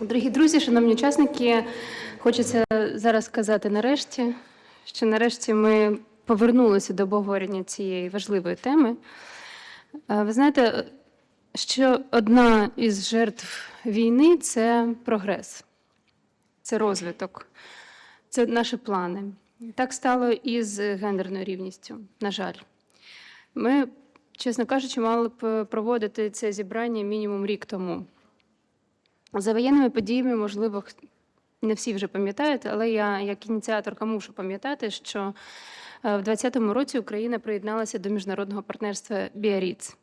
Дорогі друзі, шановні учасники, хочеться зараз сказати нарешті, що нарешті ми повернулися до обговорення цієї важливої теми. Е, Ви знаєте, що одна із жертв війни це прогрес, це розвиток, це наші плани. Так стало і з гендерною рівністю, на жаль. Ми, чесно кажучи, мали б проводити це зібрання мінімум рік тому. За воєнними подіями, можливо, не всі вже пам'ятають, але я як ініціаторка мушу пам'ятати, що е, в 2020 році Україна приєдналася до міжнародного партнерства Біаріц,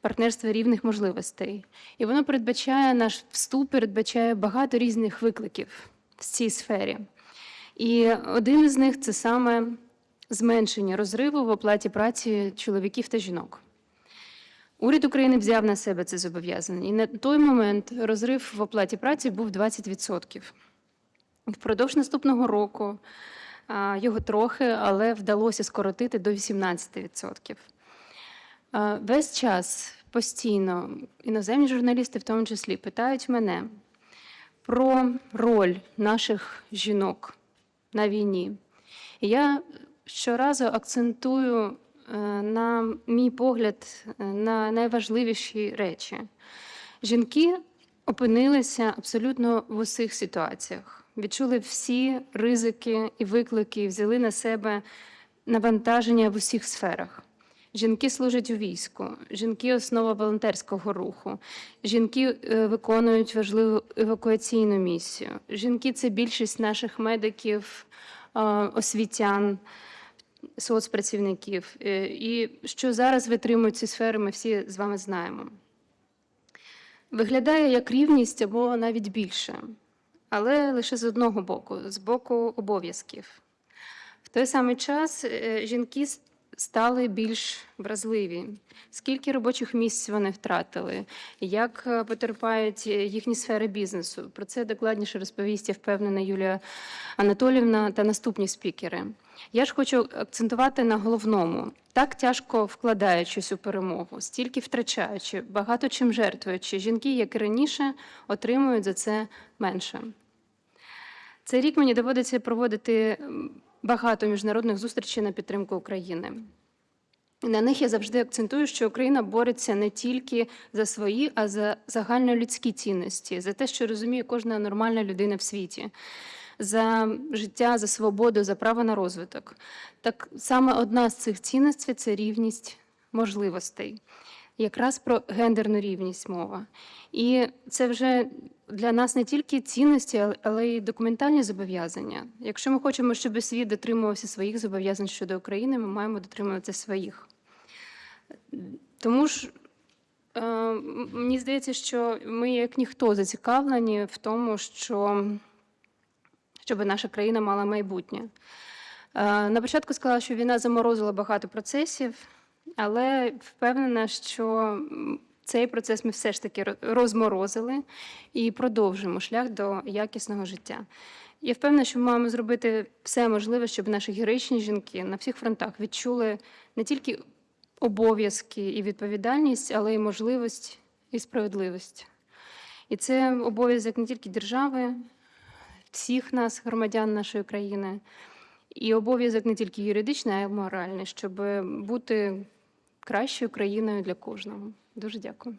партнерства рівних можливостей. І воно передбачає наш вступ, передбачає багато різних викликів в цій сфері. І один із них це саме зменшення розриву в оплаті праці чоловіків та жінок. Уряд України взяв на себе це зобов'язання, і на той момент розрив в оплаті праці був 20%. Впродовж наступного року його трохи, але вдалося скоротити до 18%. Весь час постійно іноземні журналісти, в тому числі, питають мене про роль наших жінок на війні. І я щоразу акцентую на мій погляд е, на найважливіші речі. Жінки опинилися абсолютно в усіх ситуаціях, відчули всі ризики і виклики, взяли на себе навантаження в усіх сферах. Жінки служать у війську, жінки основа волонтерського руху, жінки е, виконують важливу евакуаційну місію. Жінки це більшість наших медиків, е, освітян, соцпрацівників. Е, І що зараз витримують ці сфери, ми всі з вами знаємо. Виглядає як рівність або навіть більше, але лише з одного боку, з боку обов'язків. В той самий час е, жінки стали більш вразливі. Скільки робочих місць вони втратили, як е, потерпають їхні сфери бізнесу. Про це докладніше розповість, я впевнена, Юлія Анатолівна та наступні спікери. Я ж хочу акцентувати на головному. Так тяжко вкладаючись у перемогу, стільки втрачаючи, багато чим жертвуючи, жінки, як і раніше, отримують за це менше. Цей рік мені доводиться проводити багато міжнародних зустрічей на підтримку України. На них я завжди акцентую, що Україна бореться не тільки за свої, а за загальнолюдські цінності, за те, що розуміє кожна нормальна людина в світі, за життя, за свободу, за право на розвиток. Так саме одна з цих цінностей це рівність можливостей. Якраз про гендерну рівність мова. І це вже для нас не тільки цінності, але- й документальні зобов'язання. Якщо ми хочемо, щоб світ дотримувався своїх зобов'язань щодо України, ми маємо дотримуватися своїх. Тому ж е, мені здається, що ми, як ніхто, зацікавлені в тому, що щоб наша країна мала майбутнє. Е, На початку сказала, що війна заморозила багато процесів, але впевнена, що цей процес ми все ж таки розморозили і продовжуємо шлях до якісного життя. Я впевнена, що ми маємо зробити все можливе, щоб наші героїчні жінки на всіх фронтах відчули не тільки обов'язки і відповідальність, але й можливість і справедливість. І це обов'язок не тільки держави, всіх нас, громадян нашої країни, і обов'язок не тільки юридичний, а й моральний, щоб бути кращою країною для кожного. Дуже дякую.